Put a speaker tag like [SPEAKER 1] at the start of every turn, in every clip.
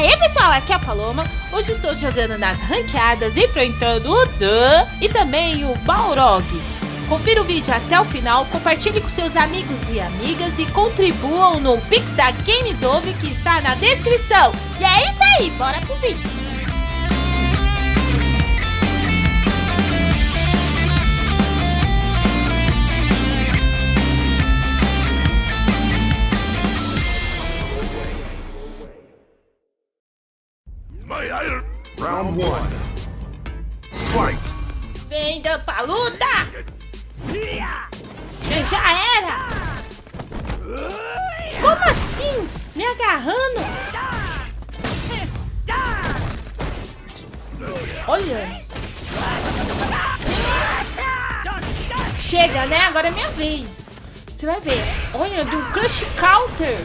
[SPEAKER 1] Aê pessoal, aqui é a Paloma. Hoje estou jogando nas ranqueadas, enfrentando o Dan e também o Balrog. Confira o vídeo até o final, compartilhe com seus amigos e amigas e contribuam no Pix da Game Dove que está na descrição. E é isso aí, bora pro vídeo.
[SPEAKER 2] Round one. Fight.
[SPEAKER 1] Pra luta! Já, já era! Como assim? Me agarrando? Olha! Chega, né? Agora é minha vez. Você vai ver. Olha, do Crush Counter.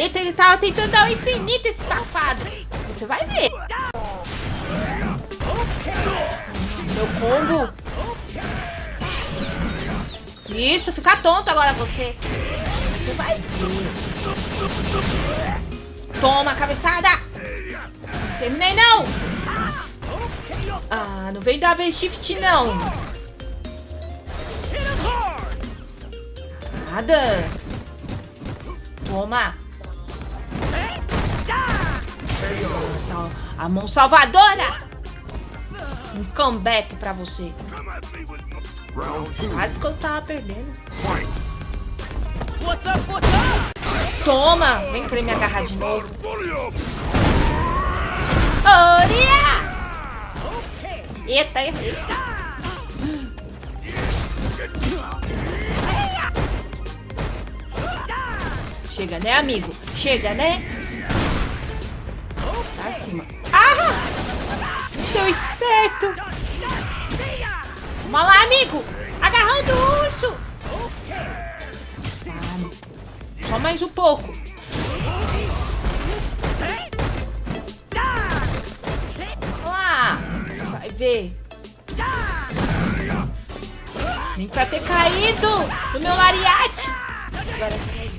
[SPEAKER 1] Eita, ele tava tentando dar o infinito, esse safado. Você vai ver. Meu combo. Isso, fica tonto agora você. Você vai ver. Toma, cabeçada. Terminei, não. Ah, não vem dar shift, não. Nada. Toma. Nossa, a mão salvadora. Um comeback pra você. Quase que eu tava perdendo. Toma! Vem querer me agarrar de novo. Oria! Eita, errei. Chega, né, amigo? Chega, né? Acima. Ah! Seu esperto! Vamos lá, amigo! Agarrando o urso! Ah, só mais um pouco. Lá! Vai ver. Nem pra ter caído no meu lariate. Agora ver.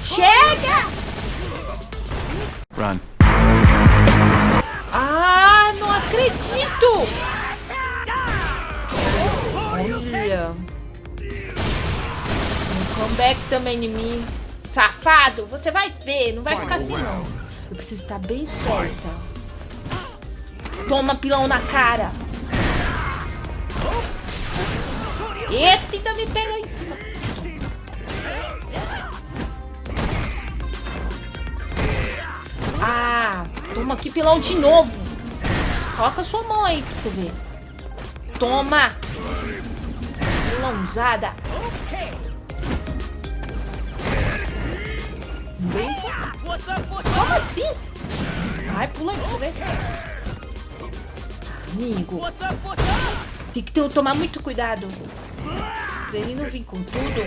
[SPEAKER 1] Chega!
[SPEAKER 2] Run.
[SPEAKER 1] Também em mim. Safado, você vai ver, não vai ficar assim não. Eu preciso estar bem esperta. Toma pilão na cara. Eita, ainda me pega em cima. Ah, toma aqui pilão de novo. Coloca sua mão aí pra você ver. Toma. Pilãozada. Bem Como assim? Vai, pula pra você ver. Amigo. Tem que tomar muito cuidado. Pra ele não vir com tudo.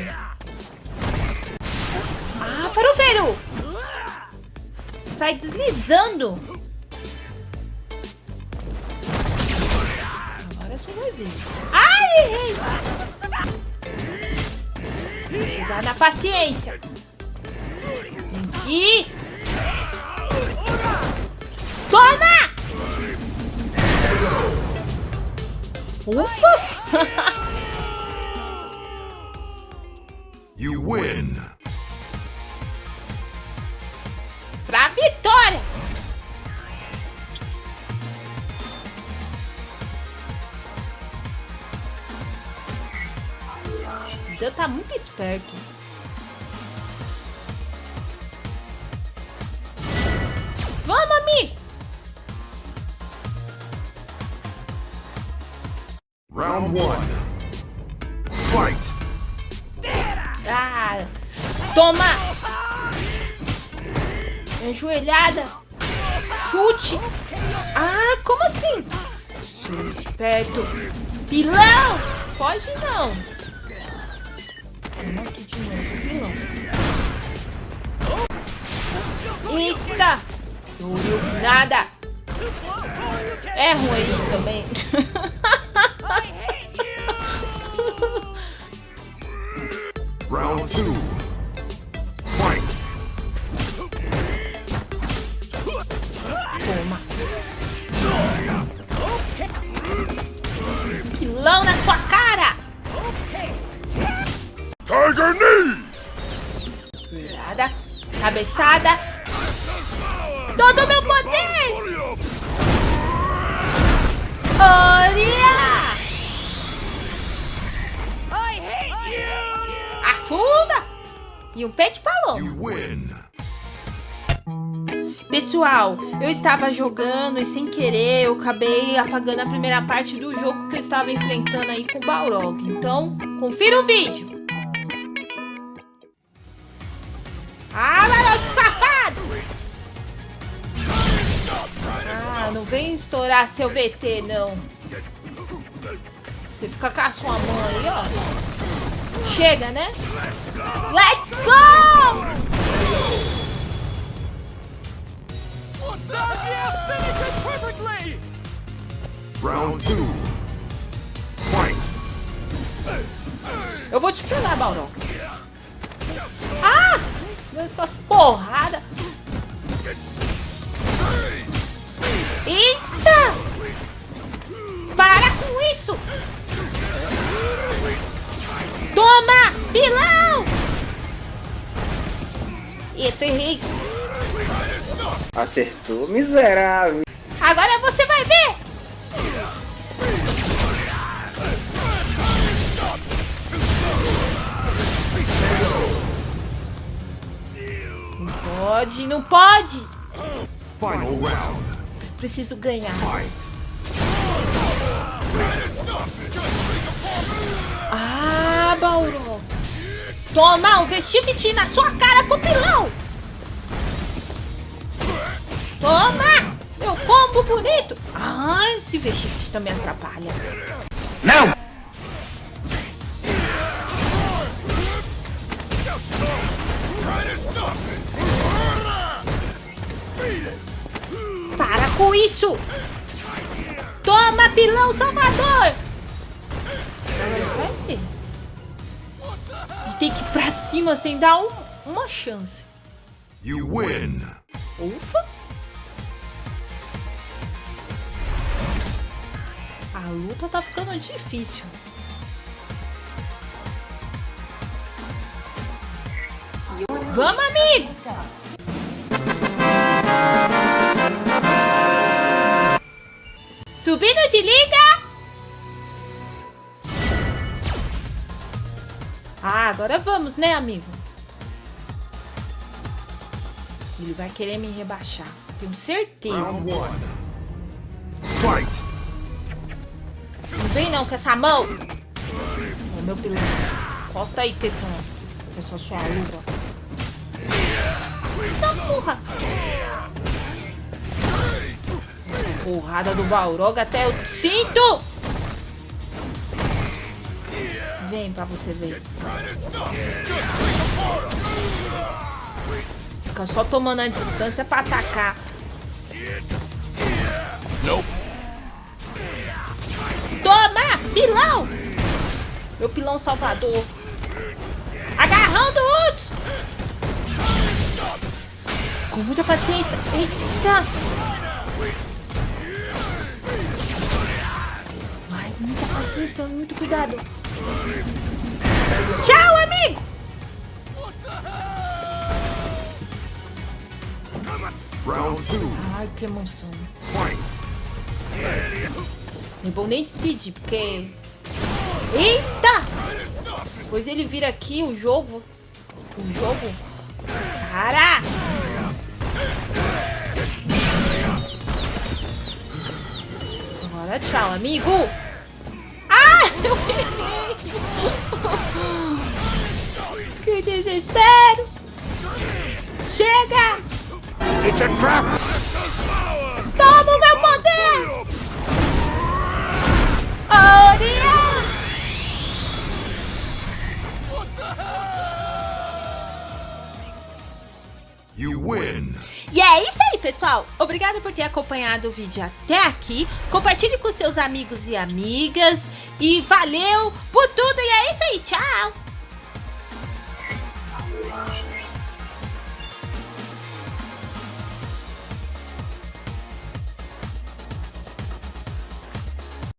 [SPEAKER 1] Ah, farofeiro! Sai deslizando. Agora você vai ver. Ai, errei. Chegar na paciência. Aqui. Toma! Ufa!
[SPEAKER 2] You win.
[SPEAKER 1] pra vitória! Esse Dan tá muito esperto.
[SPEAKER 2] Round one. Fight.
[SPEAKER 1] Ah, toma! Ajoelhada. Chute. Ah, como assim? Esperto. Pilão! Foge não. Vamos aqui de novo, pilão. Eita! Nada. É ruim também.
[SPEAKER 2] Toma! Pilão na sua
[SPEAKER 1] cara! Cabeçada, E um pé de paloma.
[SPEAKER 2] You win.
[SPEAKER 1] Pessoal, eu estava jogando e sem querer eu acabei apagando a primeira parte do jogo que eu estava enfrentando aí com o Balrog. Então, confira o vídeo. Ah, Balrog safado! Ah, não vem estourar seu VT, não. Você fica com a sua mão aí, ó. Chega, né? Let's go!
[SPEAKER 2] Round two. Fight.
[SPEAKER 1] Eu vou te pegar, Balrog. Ah! Essas porradas. Eita! Errei.
[SPEAKER 3] Acertou, miserável.
[SPEAKER 1] Agora você vai ver! Não pode, não pode!
[SPEAKER 2] Final round.
[SPEAKER 1] Preciso ganhar. Ah, Bauro! Toma um vestivite na sua cara com pilão! Toma! Meu combo bonito! Ah, esse vestivite também atrapalha.
[SPEAKER 3] Não!
[SPEAKER 1] Para com isso! Toma, pilão salvador! Agora você vai ver. A gente tem que ir pra cima sem dar um- uma chance.
[SPEAKER 2] You win.
[SPEAKER 1] Ufa! A luta tá ficando difícil. Vamos, amigo! Subindo de liga! Ah, agora vamos, né, amigo? Ele vai querer me rebaixar. Tenho certeza.
[SPEAKER 2] Round one. Fight.
[SPEAKER 1] Vem não com essa mão. Meu pilão. Costa aí com essa, com essa sua luva. Eita porra. Porrada do Balrog até eu sinto. Vem pra você ver. Fica só tomando a distância pra atacar.
[SPEAKER 2] Nope.
[SPEAKER 1] Toma! Pilão! Meu pilão salvador. Agarrão do! Com muita paciência. Eita! Vai, muita paciência, muito cuidado. Tchau, amigo!
[SPEAKER 2] Round two.
[SPEAKER 1] Ai, que emoção.
[SPEAKER 2] Fight.
[SPEAKER 1] Não vou nem despedir, porque... Eita! Pois ele vira aqui o jogo. O jogo. Cara! Agora tchau, amigo! Ah! Eu errei! Que desespero! Chega!
[SPEAKER 3] It's a trap!
[SPEAKER 1] Toma E é isso aí, pessoal. Obrigada por ter acompanhado o vídeo até aqui. Compartilhe com seus amigos e amigas. E valeu por tudo. E é isso aí. Tchau.